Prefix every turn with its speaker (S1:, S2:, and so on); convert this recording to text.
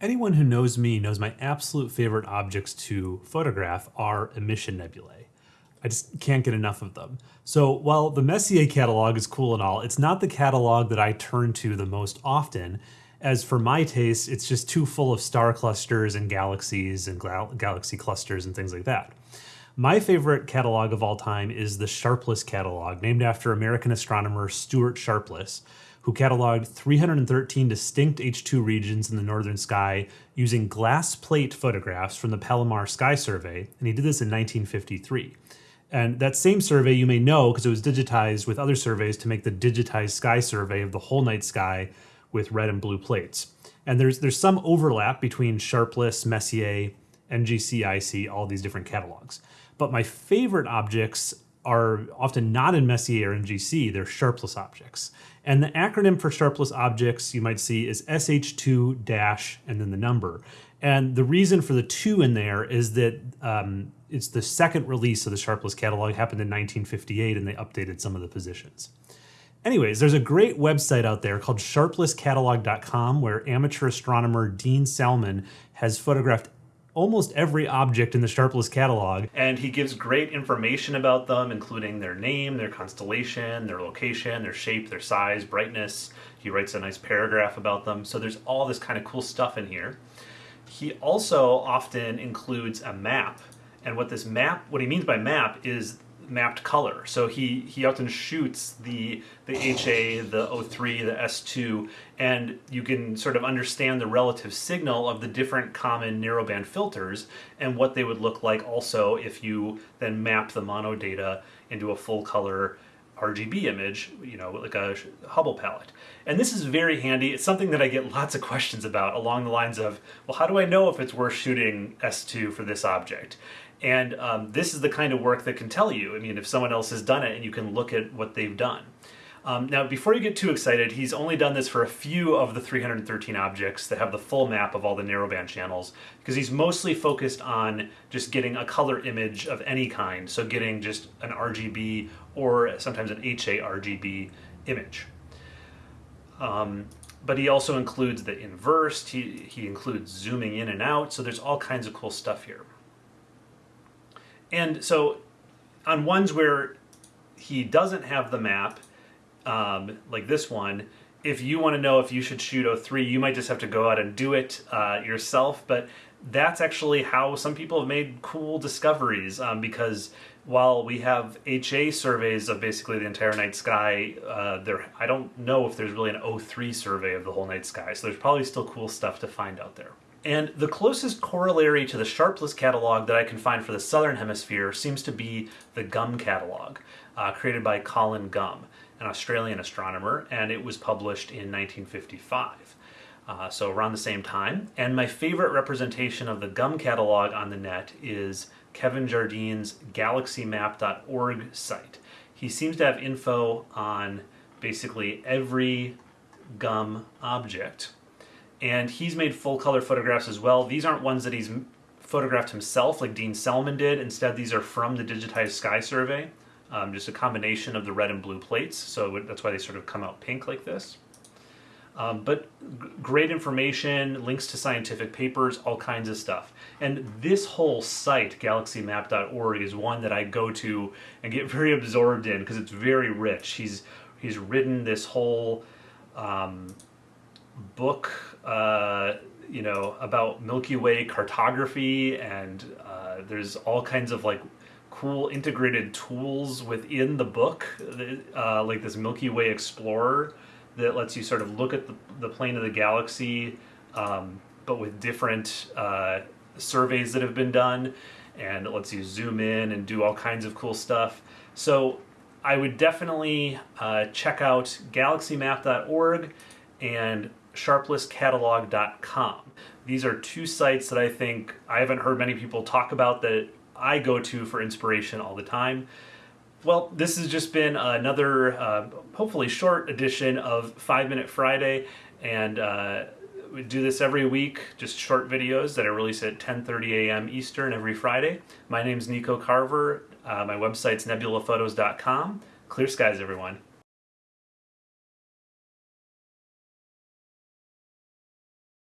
S1: Anyone who knows me knows my absolute favorite objects to photograph are emission nebulae. I just can't get enough of them. So while the Messier catalog is cool and all, it's not the catalog that I turn to the most often, as for my taste, it's just too full of star clusters and galaxies and gal galaxy clusters and things like that. My favorite catalog of all time is the Sharpless catalog, named after American astronomer Stewart Sharpless, who cataloged 313 distinct H2 regions in the northern sky using glass plate photographs from the Palomar Sky Survey, and he did this in 1953. And that same survey you may know because it was digitized with other surveys to make the digitized sky survey of the whole night sky with red and blue plates. And there's there's some overlap between Sharpless, Messier, NGC, IC, all these different catalogs. But my favorite objects are often not in Messier or NGC, they're Sharpless objects. And the acronym for Sharpless objects you might see is SH2 dash and then the number. And the reason for the two in there is that um, it's the second release of the Sharpless catalog happened in 1958 and they updated some of the positions. Anyways, there's a great website out there called sharplesscatalog.com where amateur astronomer Dean Salmon has photographed almost every object in the Sharpless catalog. And he gives great information about them, including their name, their constellation, their location, their shape, their size, brightness. He writes a nice paragraph about them. So there's all this kind of cool stuff in here. He also often includes a map. And what this map, what he means by map is mapped color. So he, he often shoots the, the HA, the O3, the S2, and you can sort of understand the relative signal of the different common narrowband filters and what they would look like also if you then map the mono data into a full color RGB image, you know, like a Hubble palette. And this is very handy. It's something that I get lots of questions about along the lines of, well, how do I know if it's worth shooting S2 for this object? And um, this is the kind of work that can tell you, I mean, if someone else has done it and you can look at what they've done. Um, now, before you get too excited, he's only done this for a few of the 313 objects that have the full map of all the narrowband channels, because he's mostly focused on just getting a color image of any kind, so getting just an RGB or sometimes an HA RGB image. Um, but he also includes the inversed, he, he includes zooming in and out, so there's all kinds of cool stuff here. And so on ones where he doesn't have the map, um, like this one, if you want to know if you should shoot O3, you might just have to go out and do it uh, yourself. But that's actually how some people have made cool discoveries um, because while we have HA surveys of basically the entire night sky, uh, there I don't know if there's really an O3 survey of the whole night sky. So there's probably still cool stuff to find out there. And the closest corollary to the Sharpless catalog that I can find for the Southern Hemisphere seems to be the GUM catalog, uh, created by Colin Gum, an Australian astronomer, and it was published in 1955. Uh, so around the same time. And my favorite representation of the GUM catalog on the net is Kevin Jardine's galaxymap.org site. He seems to have info on basically every GUM object and he's made full color photographs as well. These aren't ones that he's photographed himself like Dean Salmon did. Instead, these are from the Digitized Sky Survey, um, just a combination of the red and blue plates. So that's why they sort of come out pink like this. Um, but great information, links to scientific papers, all kinds of stuff. And this whole site, galaxymap.org, is one that I go to and get very absorbed in because it's very rich. He's he's written this whole um, book, uh, you know, about Milky Way cartography, and uh, there's all kinds of like cool integrated tools within the book, uh, like this Milky Way Explorer that lets you sort of look at the, the plane of the galaxy, um, but with different uh, surveys that have been done, and it lets you zoom in and do all kinds of cool stuff. So I would definitely uh, check out galaxymap.org and sharplesscatalog.com. These are two sites that I think I haven't heard many people talk about that I go to for inspiration all the time. Well, this has just been another, uh, hopefully short edition of 5 Minute Friday, and uh, we do this every week, just short videos that I release at 10.30 a.m. Eastern every Friday. My name's Nico Carver. Uh, my website's nebulaphotos.com. Clear skies, everyone.